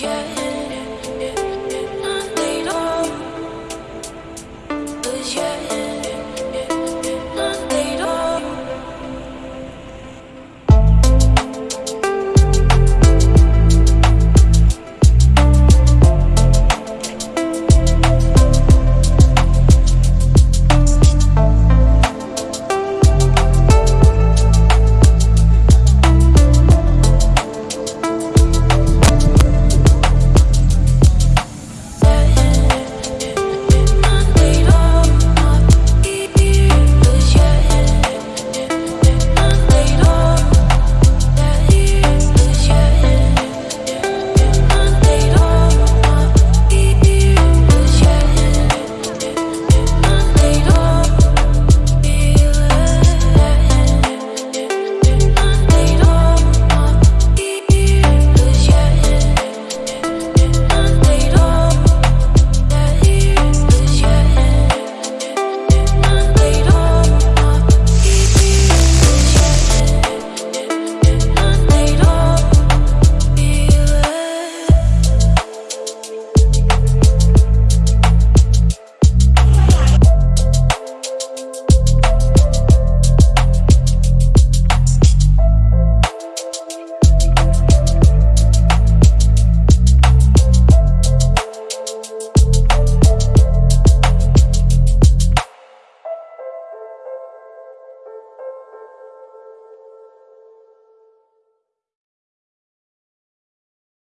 yeah.